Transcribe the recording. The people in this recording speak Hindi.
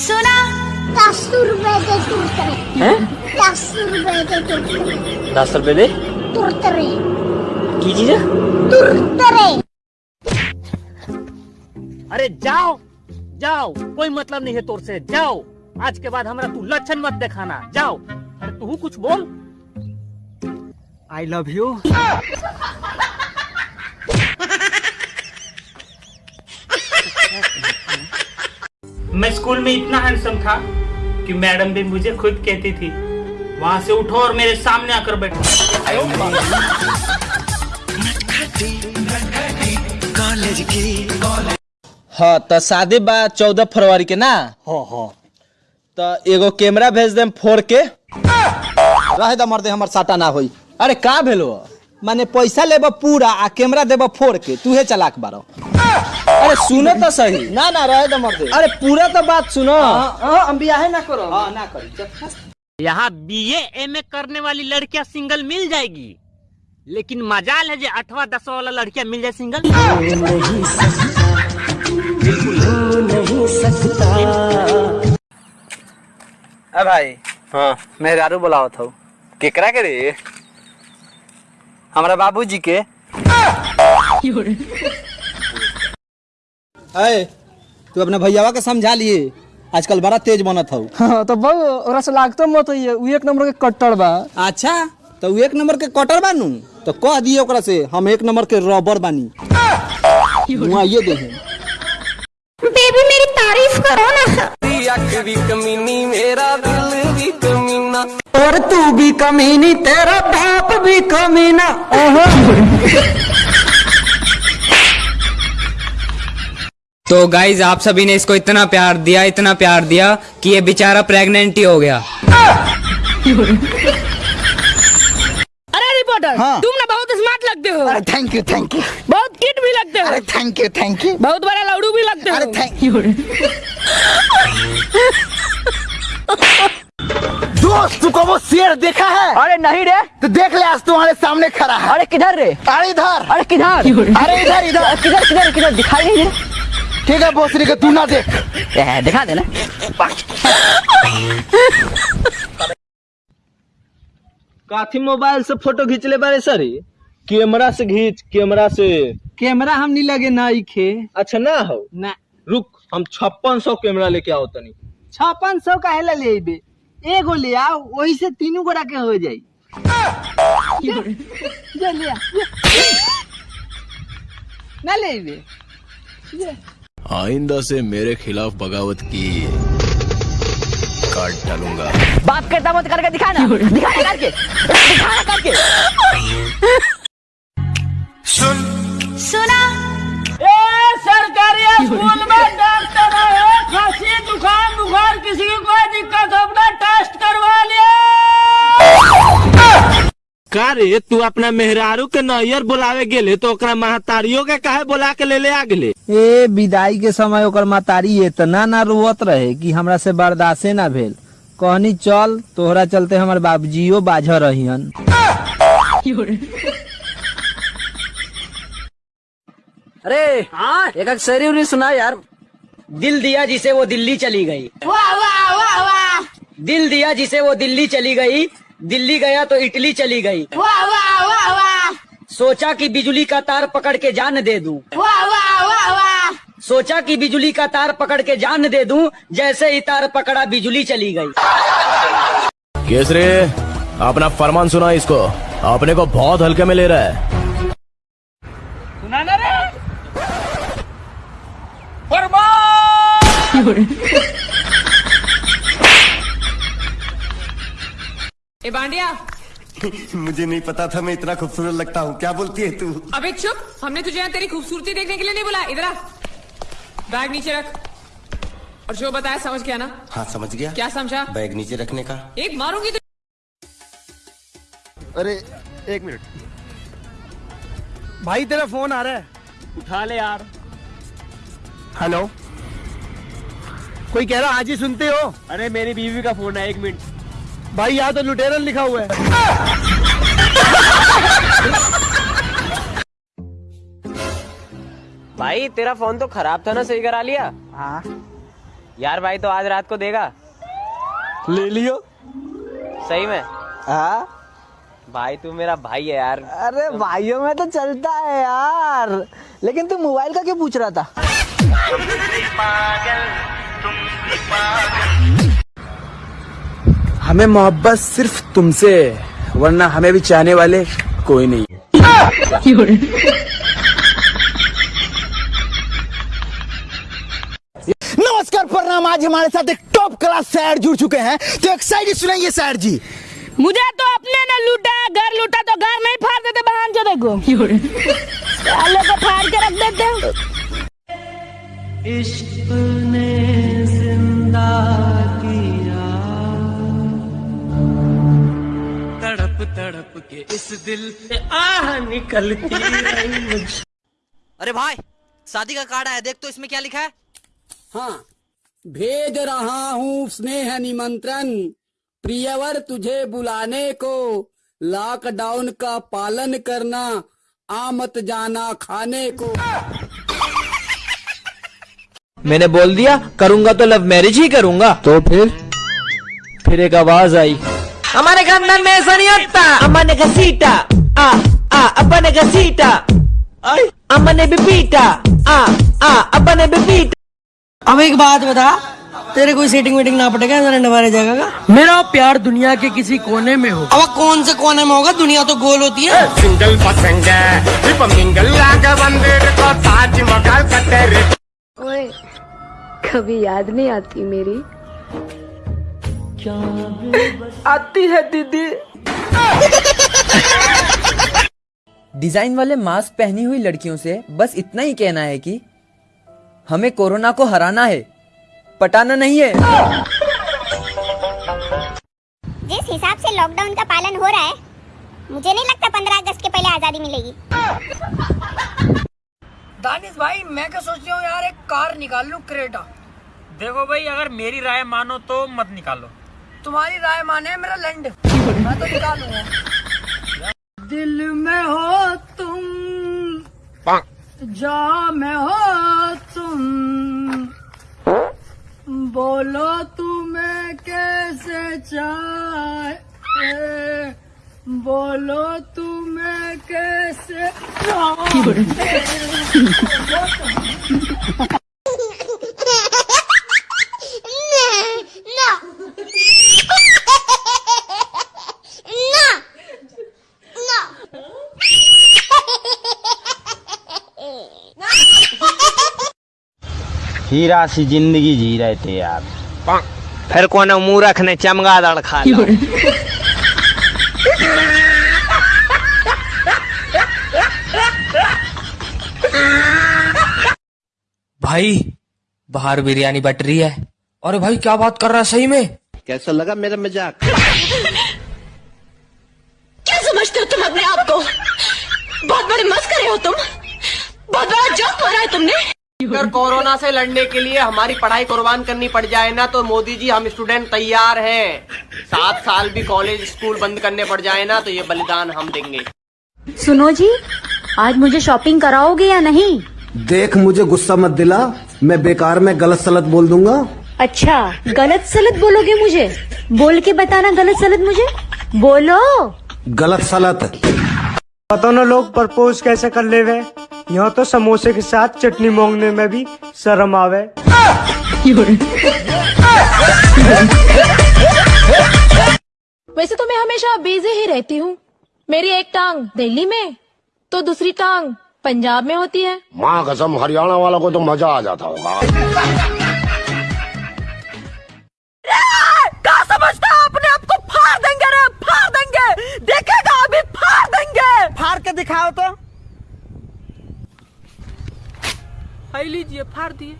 सुना। दस रुपए दस रुपए दस रुपए दे की चीज़ है? अरे जाओ जाओ कोई मतलब नहीं है तोर से जाओ। आज के बाद हमारा तू लक्षण मत दिखाना जाओ। अरे तू कुछ बोल। आई लव यू मैं स्कूल में इतना हैंडसम था कि मैडम भी मुझे खुद कहती थी वहाँ से उठो और मेरे सामने आकर बैठो। हाँ तो शादी बा चौदह फरवरी के ना? हो हो। तो एगो कैमरा भेज देम फोड़ के। रहे द मर्दे हमर साटा ना होई। अरे का भेलो माने पैसा लेब पूरा आ कैमरा देब फोड़ के तूहे चलाक बारो अरे सुनो तो सही। ना ना रहे द मर्दे अरे पूरा तो बात सुनो। हम बियाह ना करो। हाँ ना करी यहाँ बी एम ए करने वाली लड़कियाँ सिंगल मिल जाएगी। लेकिन मजाल है जो अठवा दसवा वाला लड़कियाँ मिल जाए सिंगल अ भाई। हाँ। मेहरारू बुलावत हो। केकरा के रे? हमारा बाबूजी के। अरे तू अपने भैयावा के समझा लिए। आजकल बड़ा तेज बनत हौ हाँ तो बहु ओकरा से लागतो मत है उ एक नंबर के कट्टर बा। अच्छा तो उ एक नंबर के कटर बानू? तो कह दिए ओकरा से हम एक नंबर के रबर बानी। हुआ ये दे बेबी मेरी तारीफ़ करो ना। भी कमीनी मेरा दिल भी कमीना और तू भी कमीनी तेरा बाप भी कमीना। तो गाइज़ आप सभी ने इसको इतना प्यार दिया इतना प्यार दिया कि ये बेचारा प्रेग्नेंट ही हो गया। अरे रिपोर्टर हाँ। तुम ना बहुत स्मार्ट लगते हो। अरे थैंक यू थैंक यू बहुत किट भी लगते हो। अरे थैंक यू थैंक यू बहुत बड़ा लौड़ू भी लगते अरे थैंक यू दोस्त तू को वो शेर देखा है? अरे नहीं रे। तो देख ले आज तुम्हारे सामने खड़ा है। अरे किधर रे? अरे इधर। अरे किधर? अरे इधर इधर। किधर किधर किधर दिखाई नहीं दे ठीक है बोसरी के तू ना देख। ए, दिखा देना काथी मोबाइल से फ़ोटो खींच ले बारे सर? कैमरा से खींच कैमरा से। कैमरा हम नहीं लगे ना खे। अच्छा ना हो? ना। रुक हम छप्पन सौ कैमरा लेके आओ तनी। छप्पन सौ का हेला ले अइबे एगो ले आओ वही से तीनों गोरा के हो जाई। ले। ना ले अइबे आइंदा से मेरे खिलाफ बगावत की काट डालूँगा। बात करता मत करके दिखाना। दिखा ना करके। दिखा ना करके। सुना। सरकारी स्कूल में डॉक्टर है खांसी जुकाम बुखार किसी को कोई दिक्कत हो का रे तू अपना मेहरारू के नैयर बुलावे गेले तो ओकरा महतारियों के काहे बुला के ले ले आ गेले ए विदाई के समय ओकर महतारी इतना ना रोवत रहे कि हमरा से बर्दाश्ते ना भेल। कहनी चल तोहरा चलते हमर बाबूजीओ बाझ रहियन अरे हाँ? एक शेरी उरी सुना यार। दिल दिया जिसे वो दिल्ली चली गई। वाह वाह वाह वाह। दिल दिया जिसे वो दिल्ली चली गई दिल्ली गया तो इटली चली गई। वाह वाह वाह वाह। सोचा कि बिजली का तार पकड़ के जान दे दूँ। वाह वाह वाह वाह। सोचा कि बिजली का तार पकड़ के जान दे दूँ जैसे ही तार पकड़ा बिजली चली गई। केसरे अपना फरमान सुना इसको। अपने को बहुत हल्के में ले रहा है। सुना ना रे? ए बांडिया। मुझे नहीं पता था मैं इतना खूबसूरत लगता हूँ। क्या बोलती है तू? अबे चुप। हमने तुझे यहाँ तेरी खूबसूरती देखने के लिए नहीं बुलाया इधर आ। बैग नीचे रख। और जो बताया समझ गया ना? हाँ समझ गया। क्या समझा? बैग नीचे रखने का। एक मारूँगी तो अरे एक मिनट। भाई तेरा फ़ोन आ रहा है। उठा ले यार। हेलो। कोई कह रहा आज ही सुनते हो? अरे मेरी बीवी का फ़ोन है एक मिनट। भाई यहाँ तो लुटेरन लिखा हुआ है। भाई तेरा फ़ोन तो खराब था ना सही करा लिया। हाँ। यार भाई तो आज रात को देगा। ले लियो। सही में? हाँ। भाई तू मेरा भाई है यार। अरे भाइयों में तो चलता है यार। लेकिन तू मोबाइल का क्यों पूछ रहा था? हमें मोहब्बत सिर्फ़ तुमसे वरना हमें भी चाहने वाले कोई नहीं नमस्कार प्रणाम। आज हमारे साथ एक टॉप क्लास शायर जुड़ चुके हैं। तो एक शायरी सुनाइए शायर जी। मुझे तो अपने ने लूटा घर लूटा तो घर नहीं फाड़ देते बहन जो देखो। को फाड़ के रख देते अरे भाई शादी का कार्ड आया देख तो इसमें क्या लिखा है? हाँ भेज रहा हूँ स्नेह निमंत्रण प्रियवर तुझे बुलाने को लॉकडाउन का पालन करना आमत जाना खाने को। मैंने बोल दिया करूँगा तो लव मैरिज ही करूँगा। तो फिर? फिर एक आवाज़ आई। हमारे खानदान में ऐसा नहीं होता अम्मा ने घसीटा आ आ अब्बा ने घसीटा अम्मा ने भी पीटा। आ आ अब्बा ने भी पीटा। अब एक बात बता तेरे कोई सेटिंग वेटिंग ना पड़ेगा जरा नवारे जगह का मेरा प्यार दुनिया के किसी कोने में हो। अब कौन से कोने में होगा? दुनिया तो गोल होती है। सिंगल पसंग है। कभी याद नहीं आती मेरी। आती है दीदी। डिज़ाइन वाले मास्क पहनी हुई लड़कियों से बस इतना ही कहना है कि हमें कोरोना को हराना है पटाना नहीं है। जिस हिसाब से लॉकडाउन का पालन हो रहा है मुझे नहीं लगता पंद्रह अगस्त के पहले आज़ादी मिलेगी। दानिश भाई मैं क्या सोच रहा हूँ यार एक कार निकाल लू क्रेटा। देखो भाई अगर मेरी राय मानो तो मत निकालो। तुम्हारी राय माने मेरा लैंड मैं तो निकालूँगा दिल में हो तुम जा में हो तुम। बोलो तुम्हें कैसे चाहे। बोलो तुम्हें कैसे हीरा सी ज़िंदगी जी रहे थे यार फिर कौन मुँह रखने चमगादड़ खा लो। भाई बाहर बिरयानी बट रही है। अरे भाई क्या बात कर रहा है सही में? कैसा लगा मेरा मज़ाक? क्या समझते हो तुम अपने आप को? बहुत बड़े मस्करे हो तुम। बहुत बड़ा जोक मारा है तुमने। अगर कोरोना से लड़ने के लिए हमारी पढ़ाई कुर्बान करनी पड़ जाए ना तो मोदी जी हम स्टूडेंट तैयार हैं। सात साल भी कॉलेज स्कूल बंद करने पड़ जाए ना तो ये बलिदान हम देंगे। सुनो जी आज मुझे शॉपिंग कराओगे या नहीं? देख मुझे गुस्सा मत दिला। मैं बेकार में गलत सलत बोल दूँगा। अच्छा गलत सलत बोलोगे मुझे? बोल के बताना गलत सलत मुझे? बोलो। गलत सलत। पता ना लोग प्रपोज कैसे कर ले वे यहाँ तो समोसे के साथ चटनी मांगने में भी शर्म आवे। वैसे तो मैं हमेशा बिज़ी ही रहती हूँ। मेरी एक टांग दिल्ली में तो दूसरी टांग पंजाब में होती है। माँ कसम हरियाणा वालों को तो मज़ा आ जाता होगा। क्या समझता अपने आप को फाड़ देंगे रे फाड़ देंगे। देखेगा अभी फाड़ देंगे। फाड़ के दिखाओ तो। लीजिए फाड़ दिए।